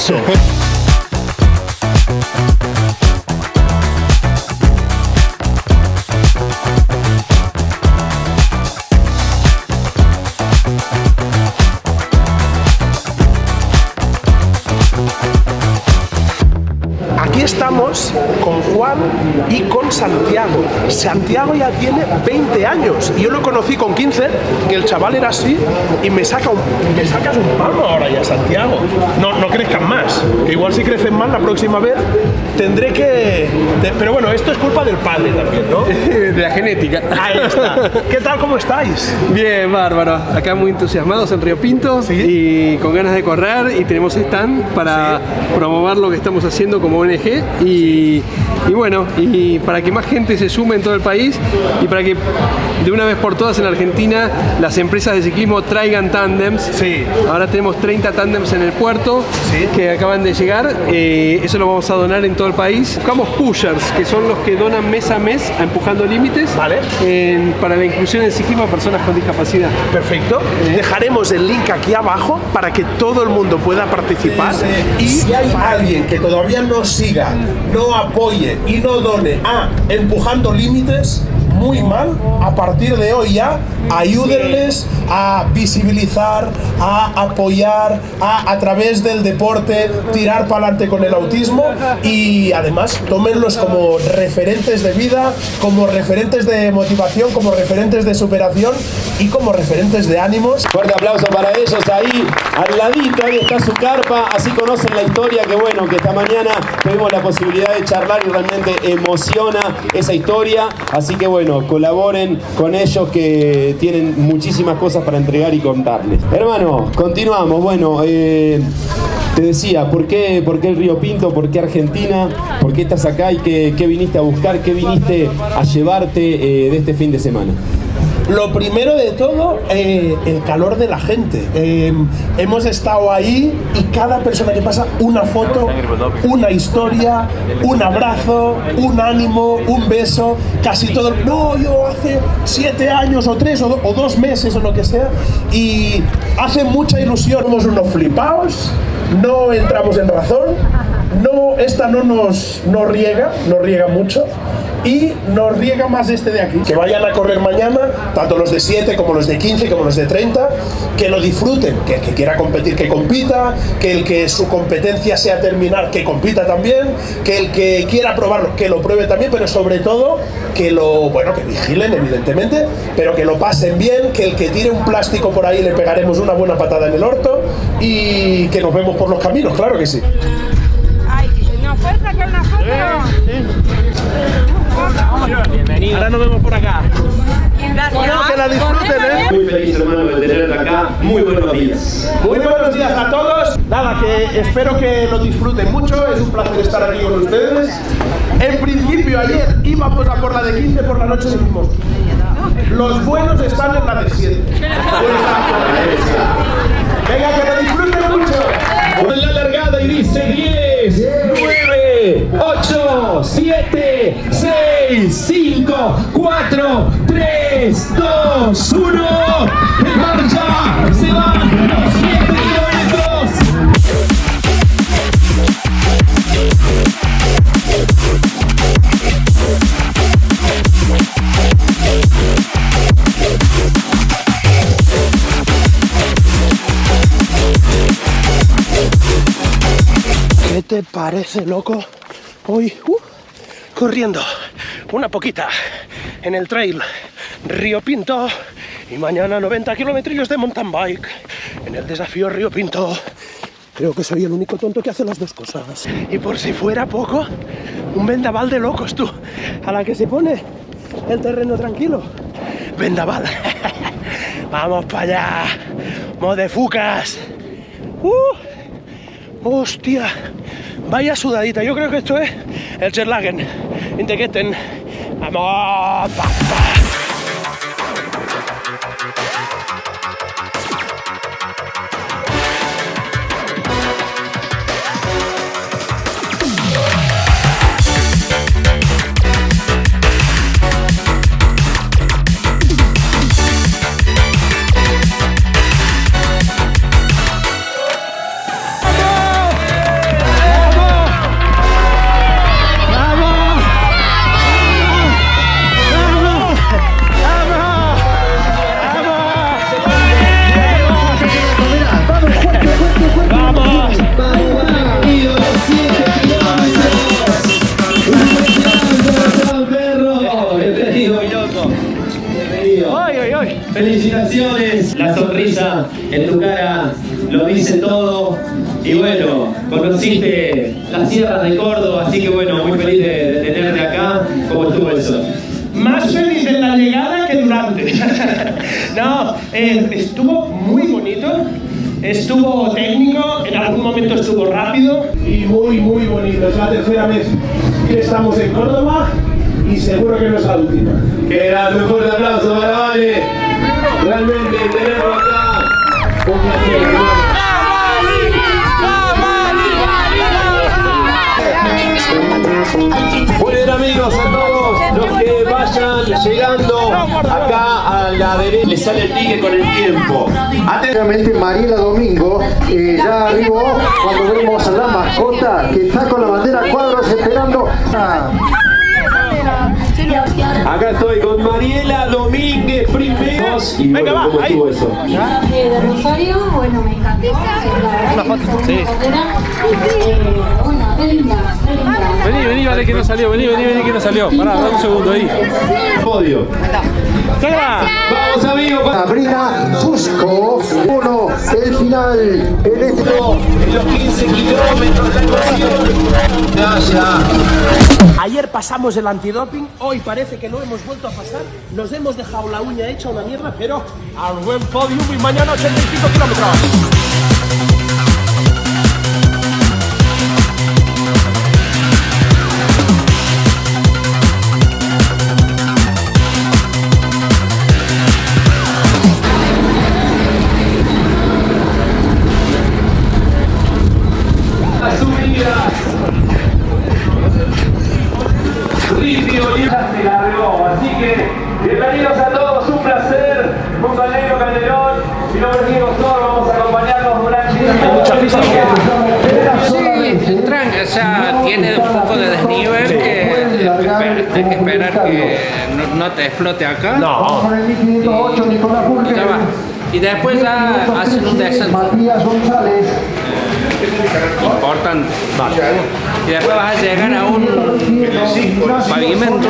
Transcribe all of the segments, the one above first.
paso. Aquí con Juan y con Santiago. Santiago ya tiene 20 años y yo lo conocí con 15, que el chaval era así y me, saca un, me sacas un palmo ahora ya, Santiago. No, no crezcan más, que igual si crecen más la próxima vez tendré que... pero bueno, esto es culpa del padre también, ¿no? De la genética. Ahí está. ¿Qué tal, cómo estáis? Bien, bárbaro. Acá muy entusiasmados en Río Pinto y con ganas de correr y tenemos stand para promover lo que estamos haciendo como ONG y, y bueno, y para que más gente se sume en todo el país y para que de una vez por todas en Argentina las empresas de ciclismo traigan tándems. Sí. Ahora tenemos 30 tándems en el puerto Sí. que acaban de llegar. Eh, eso lo vamos a donar en todo el país. Buscamos pushers, que son los que donan mes a mes a Empujando Límites Vale. en- para la inclusión en ciclismo a personas con discapacidad. Perfecto. Dejaremos el link aquí abajo para que todo el mundo pueda participar. Y si hay alguien que todavía no siga, no apoye y no done a Empujando Límites, muy mal, a partir de hoy ya, ayúdenles a visibilizar, a apoyar, a a través del deporte tirar para adelante con el autismo y además tómenlos como referentes de vida, como referentes de motivación, como referentes de superación y como referentes de ánimos. Fuerte aplauso para ellos ahí, al ladito, ahí está su carpa, así conocen la historia, que bueno, que esta mañana tuvimos la posibilidad de charlar y realmente emociona esa historia, así que bueno, colaboren con ellos que tienen muchísimas cosas para entregar y contarles. Hermano, continuamos, bueno, eh, te decía, ¿por qué, ¿por qué el Río Pinto? ¿Por qué Argentina? ¿Por qué estás acá y qué, qué viniste a buscar? ¿Qué viniste a llevarte eh, de este fin de semana? Lo primero de todo, eh, el calor de la gente. Eh, hemos estado ahí y cada persona que pasa, una foto, una historia, un abrazo, un ánimo, un beso, casi todo. No, yo hace siete años o tres o dos meses o lo que sea. Y hace mucha ilusión. Somos unos flipaos, no entramos en razón, no, esta no nos, nos riega, nos riega mucho y nos riega más este de aquí. Que vayan a correr mañana, tanto los de 7 como los de 15, como los de 30, que lo disfruten, que el que quiera competir, que compita, que el que su competencia sea terminar, que compita también, que el que quiera probarlo, que lo pruebe también, pero sobre todo que lo, bueno, que vigilen evidentemente, pero que lo pasen bien, que el que tire un plástico por ahí le pegaremos una buena patada en el orto y que nos vemos por los caminos, claro que sí. Ay, ¿nos puedes sacar una foto? Ahora nos vemos por acá. Gracias. Bueno, que la disfruten, ¿eh? Muy feliz hermano de tenerlo acá, muy buenos días. Muy buenos días a todos. Nada, que espero que lo disfruten mucho. Es un placer estar aquí con ustedes. En principio, ayer íbamos a por la de 15 por la noche y dijimos, los buenos están en la de 7. Te parece, loco? Hoy, uh, corriendo una poquita en el trail Río Pinto y mañana 90 kilómetros de mountain bike en el desafío Río Pinto. Creo que soy el único tonto que hace las dos cosas. Y por si fuera poco, un vendaval de locos, tú, a la que se pone el terreno tranquilo. Vendaval. Vamos para allá. Modefucas. Uh. Hostia, vaya sudadita. Yo creo que esto es el Cherlagen. Integetten. Vamos. Bueno, conociste las sierras de Córdoba, así que bueno, muy feliz de, de tenerte acá. ¿Cómo estuvo eso? Más feliz en la llegada que durante. no, eh, estuvo muy bonito. Estuvo técnico, en algún momento estuvo rápido. Y muy, muy bonito. Es la tercera vez que estamos en Córdoba y seguro que no es la última. Qué grande, un fuerte aplauso para Vale. Realmente tenerlo acá. Un placer, derecha, les sale el pique con el tiempo. Obviamente Mariela Domingo eh, ya arribó cuando vemos a la mascota que está con la bandera cuadros esperando. Acá estoy con Mariela Domínguez primero. Y Venga, bueno, va, ¿cómo ahí. estuvo eso? de Rosario, bueno, me encantó. Una foto, sí. Linda. Vení, vení, vale que no salió, vení, vení, vení que no salió. Pará, dame un segundo ahí. Podio. Vamos amigos. va- Sabrina Fusco, uno, el final, el este. En los 15 kilómetros la emoción. Ya, ya. Ayer pasamos el antidoping, hoy parece que no hemos vuelto a pasar. Nos hemos dejado la uña hecha una mierda, pero al buen podium y mañana 85 kilómetros. Hay que esperar que no, no te explote acá. Con el 1508 Nicolás va. Y después ya hacen un descenso Matías González. importante. Y después vas a llegar a un pavimento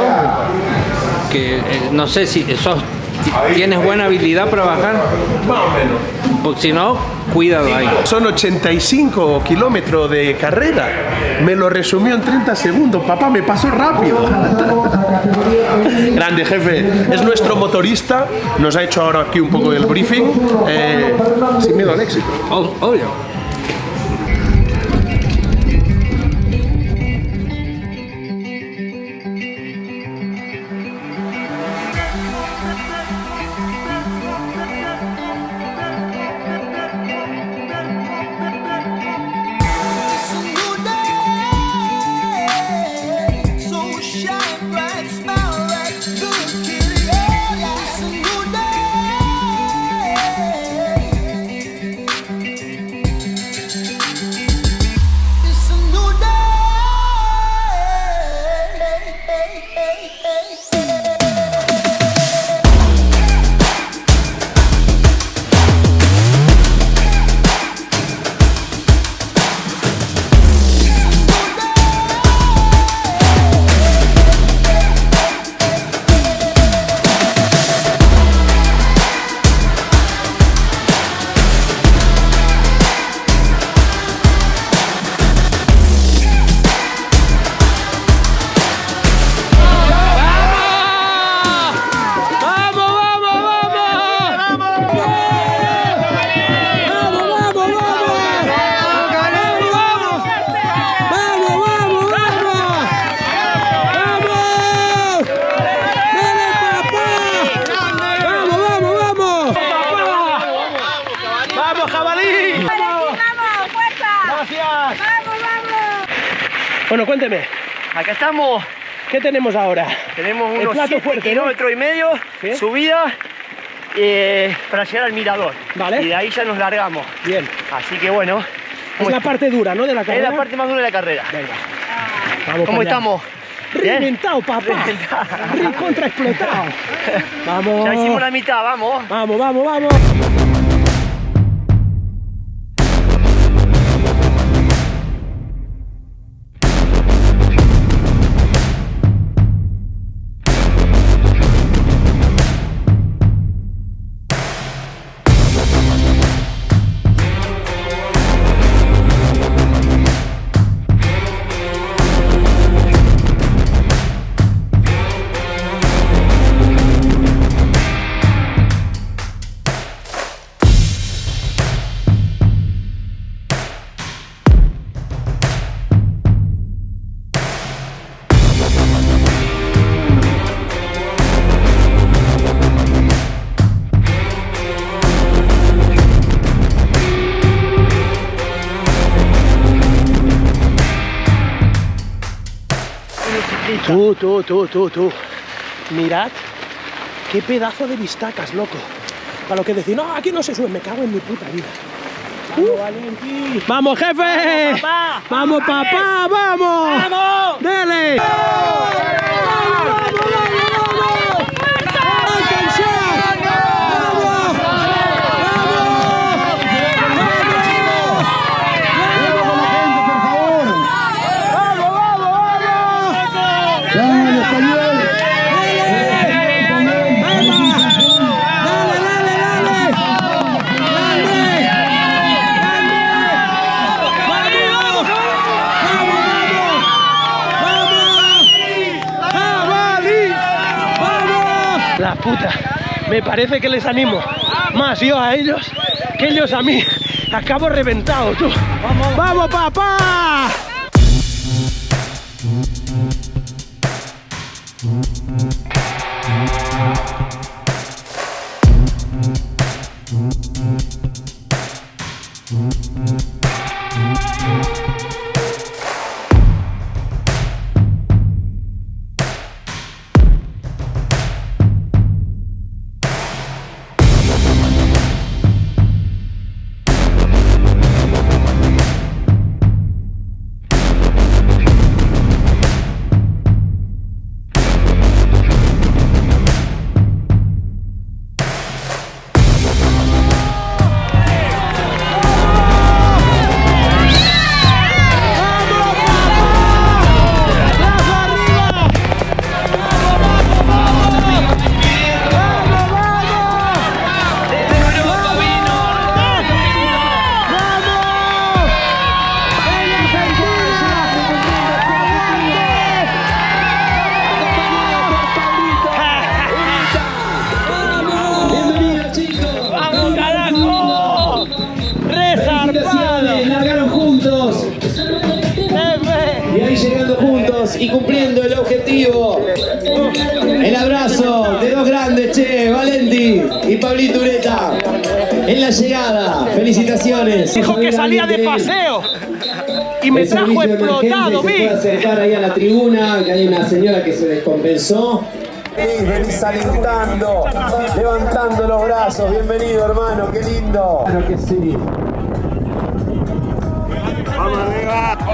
que eh, no sé si sos, tienes buena habilidad para bajar. Más o menos. Porque si no, cuidado ahí. Son 85 kilómetros de carrera. Me lo resumió en 30 segundos. Papá, me pasó rápido. Grande jefe. Es nuestro motorista. Nos ha hecho ahora aquí un poco del briefing. Eh, sin miedo al éxito. Obvio. Bueno, cuénteme. Acá estamos, ¿Qué tenemos ahora? tenemos unos plato 7 fuerte, ¿no? kilómetros y medio, ¿Sí? subida, eh, para llegar al mirador. Vale. Y de ahí ya nos largamos. Bien. Así que bueno, Es la parte dura, ¿no? De la es carrera. la parte más dura de la carrera. Venga. Vamos ¿Cómo estamos? ¿Bien? Reventado, papá. Recontra explotado. Vamos. Ya hicimos la mitad, vamos. Vamos, vamos, vamos. Tú, tú, tú, tú, tú. Mirad qué pedazo de vistacas, loco. Para lo que decir, no, aquí no se sube, me cago en mi puta vida. Uh. ¡Vamos, jefe! ¡Vamos, papá! ¡Vamos! ¡Vamos! ¡Dele! La puta, me parece que les animo más yo a ellos que ellos a mí. Acabo reventado, tú. ¡Vamos, ¡Vamos papá! Y cumpliendo el objetivo. El abrazo de dos grandes, che, Valenti y Pablito Ureta. En la llegada, felicitaciones. Dijo que salía de paseo. Y me El trajo explotado, vi. puede acercar ahí a la tribuna, que hay una señora que se descompensó. venís alentando, levantando los brazos. Bienvenido, hermano, qué lindo. Claro que sí.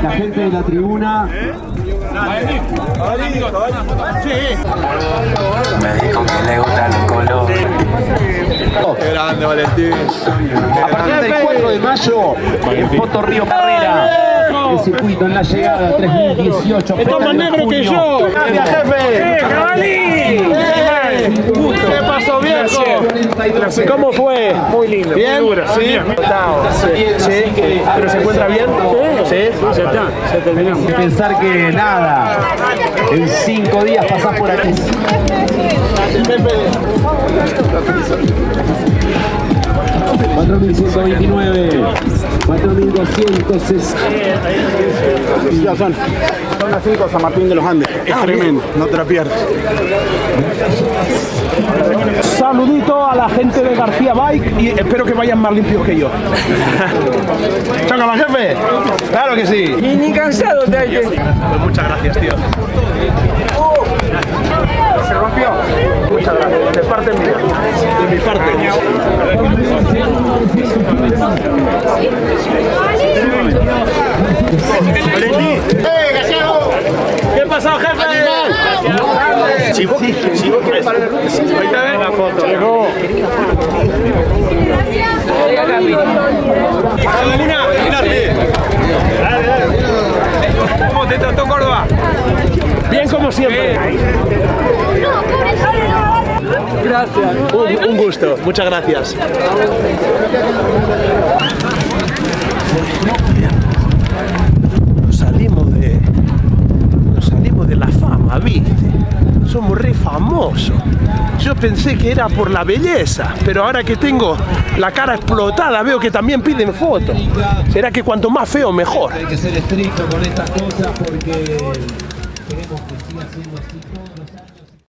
La gente de la tribuna. Me dijo que le gustan los colores. Qué grande, Valentín. A partir del 4 de mayo, en Foto Río Carrera. El circuito en la llegada 3018. Está más negro que yo. Gracias, jefe. ¿Qué pasó, viejo? ¿Cómo fue? Muy lindo. ¿Bien? ¿Sí? Sí. ¿Pero se encuentra bien? Sí. Ya está. Ya terminamos. Pensar que nada, en cinco días pasás por aquí. 4.129, 4.260. Ya son. Son las 5 San Martín de los Andes. Es tremendo, no te la pierdas. Saludito a la gente de García Bike y espero que vayan más limpios que yo. ¿Choca más jefe? Claro que sí. Ni, ni cansado te hay que... Pues muchas gracias, tío. Se rompió. Muchas gracias. De parte mía. De mi parte. ¿Qué pasó, jefe? Si vos, si vos quieres parar Ahí te ven la foto. Llegó. Magdalena, mirate. Dale, dale. ¿Cómo te trató Córdoba? Bien como siempre. Gracias. Un, un gusto. Muchas gracias. Nos salimos de. Nos salimos de la fama, ¿viste? Somos re famosos. Yo pensé que era por la belleza, pero ahora que tengo la cara explotada veo que también piden fotos. ¿Será que cuanto más feo mejor? Hay que ser estricto con estas cosas porque